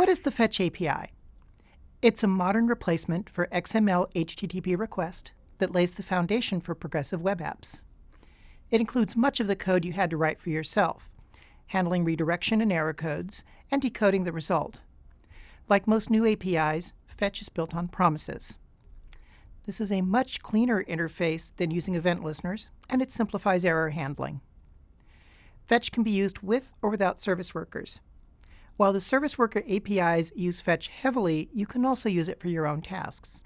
What is the Fetch API? It's a modern replacement for XML HTTP request that lays the foundation for progressive web apps. It includes much of the code you had to write for yourself, handling redirection and error codes, and decoding the result. Like most new APIs, Fetch is built on promises. This is a much cleaner interface than using event listeners, and it simplifies error handling. Fetch can be used with or without service workers. While the service worker APIs use Fetch heavily, you can also use it for your own tasks.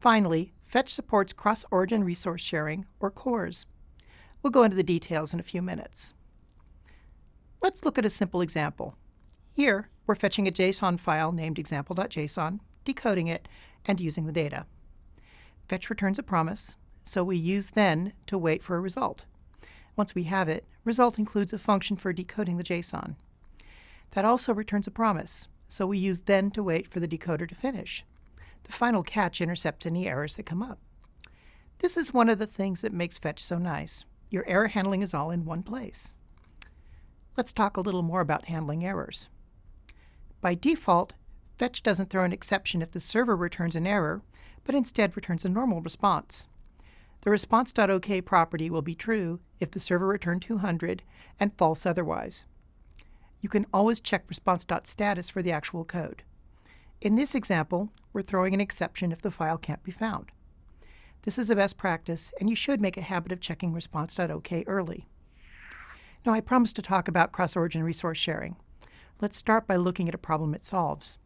Finally, Fetch supports cross-origin resource sharing, or CORS. We'll go into the details in a few minutes. Let's look at a simple example. Here, we're fetching a JSON file named example.json, decoding it, and using the data. Fetch returns a promise, so we use then to wait for a result. Once we have it, result includes a function for decoding the JSON. That also returns a promise, so we use then to wait for the decoder to finish. The final catch intercepts any errors that come up. This is one of the things that makes Fetch so nice. Your error handling is all in one place. Let's talk a little more about handling errors. By default, Fetch doesn't throw an exception if the server returns an error, but instead returns a normal response. The response.ok property will be true if the server returned 200 and false otherwise you can always check response.status for the actual code. In this example, we're throwing an exception if the file can't be found. This is a best practice, and you should make a habit of checking response.ok early. Now, I promised to talk about cross-origin resource sharing. Let's start by looking at a problem it solves.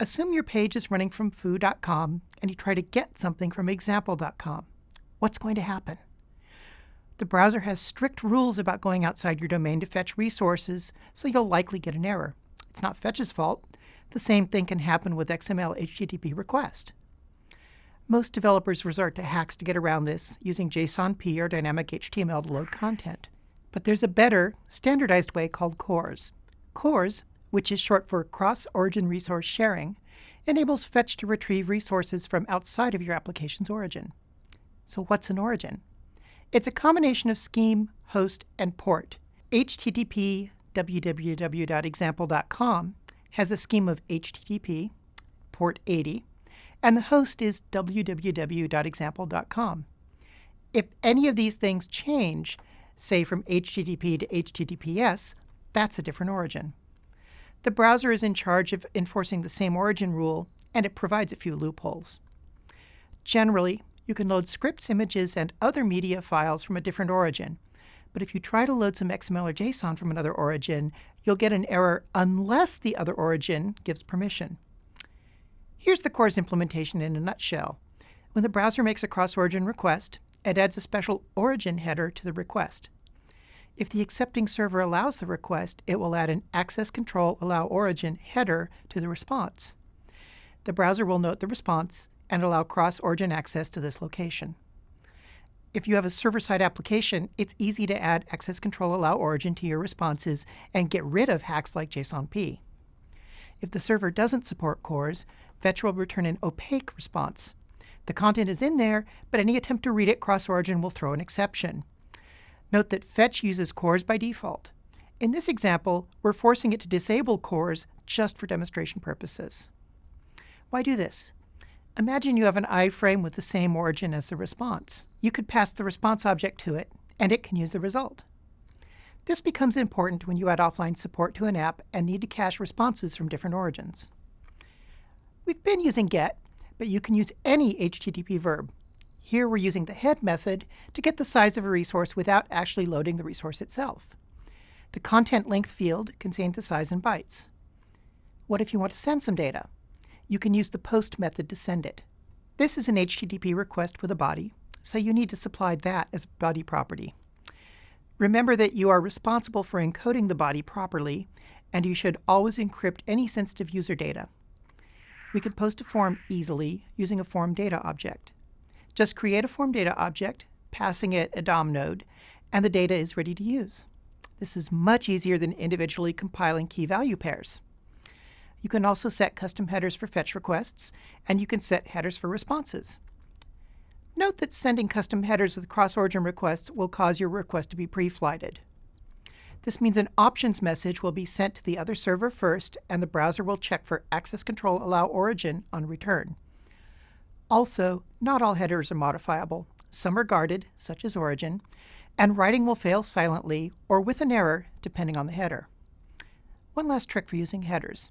Assume your page is running from foo.com and you try to get something from example.com. What's going to happen? The browser has strict rules about going outside your domain to fetch resources, so you'll likely get an error. It's not Fetch's fault. The same thing can happen with XML HTTP request. Most developers resort to hacks to get around this, using JSONP or dynamic HTML to load content. But there's a better, standardized way called CORS. CORS, which is short for Cross-Origin Resource Sharing, enables Fetch to retrieve resources from outside of your application's origin. So what's an origin? It's a combination of scheme, host, and port. HTTP www.example.com has a scheme of HTTP, port 80, and the host is www.example.com. If any of these things change, say from HTTP to HTTPS, that's a different origin. The browser is in charge of enforcing the same origin rule, and it provides a few loopholes. Generally, you can load scripts, images, and other media files from a different origin. But if you try to load some XML or JSON from another origin, you'll get an error unless the other origin gives permission. Here's the CORS implementation in a nutshell. When the browser makes a cross-origin request, it adds a special origin header to the request. If the accepting server allows the request, it will add an access control allow origin header to the response. The browser will note the response and allow cross-origin access to this location. If you have a server-side application, it's easy to add access control allow origin to your responses and get rid of hacks like JSONP. If the server doesn't support CORS, Fetch will return an opaque response. The content is in there, but any attempt to read it cross-origin will throw an exception. Note that Fetch uses CORS by default. In this example, we're forcing it to disable CORS just for demonstration purposes. Why do this? Imagine you have an iframe with the same origin as the response. You could pass the response object to it, and it can use the result. This becomes important when you add offline support to an app and need to cache responses from different origins. We've been using get, but you can use any HTTP verb. Here we're using the head method to get the size of a resource without actually loading the resource itself. The content length field contains the size in bytes. What if you want to send some data? You can use the post method to send it. This is an HTTP request with a body, so you need to supply that as a body property. Remember that you are responsible for encoding the body properly, and you should always encrypt any sensitive user data. We can post a form easily using a form data object. Just create a form data object, passing it a DOM node, and the data is ready to use. This is much easier than individually compiling key value pairs. You can also set custom headers for fetch requests, and you can set headers for responses. Note that sending custom headers with cross-origin requests will cause your request to be pre-flighted. This means an options message will be sent to the other server first, and the browser will check for access control allow origin on return. Also, not all headers are modifiable. Some are guarded, such as origin, and writing will fail silently or with an error, depending on the header. One last trick for using headers.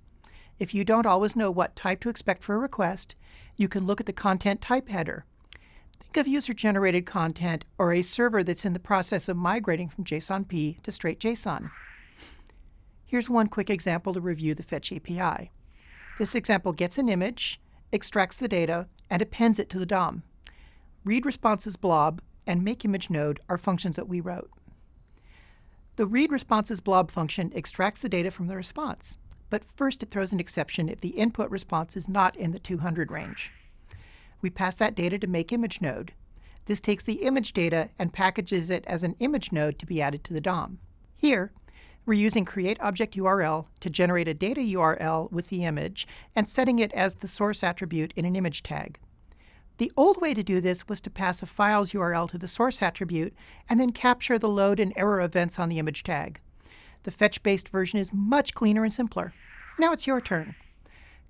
If you don't always know what type to expect for a request, you can look at the content type header. Think of user-generated content or a server that's in the process of migrating from JSONP to straight JSON. Here's one quick example to review the Fetch API. This example gets an image, extracts the data, and appends it to the DOM. Read responses blob and make image node are functions that we wrote. The read responses blob function extracts the data from the response, but first it throws an exception if the input response is not in the 200 range. We pass that data to make image node. This takes the image data and packages it as an image node to be added to the DOM. Here, we're using createObjectURL to generate a data URL with the image and setting it as the source attribute in an image tag. The old way to do this was to pass a file's URL to the source attribute and then capture the load and error events on the image tag. The fetch-based version is much cleaner and simpler. Now it's your turn.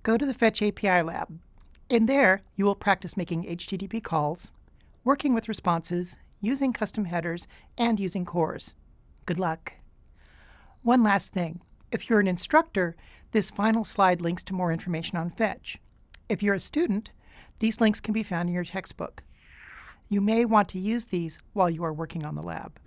Go to the Fetch API Lab. In there, you will practice making HTTP calls, working with responses, using custom headers, and using CORS. Good luck. One last thing. If you're an instructor, this final slide links to more information on Fetch. If you're a student, these links can be found in your textbook. You may want to use these while you are working on the lab.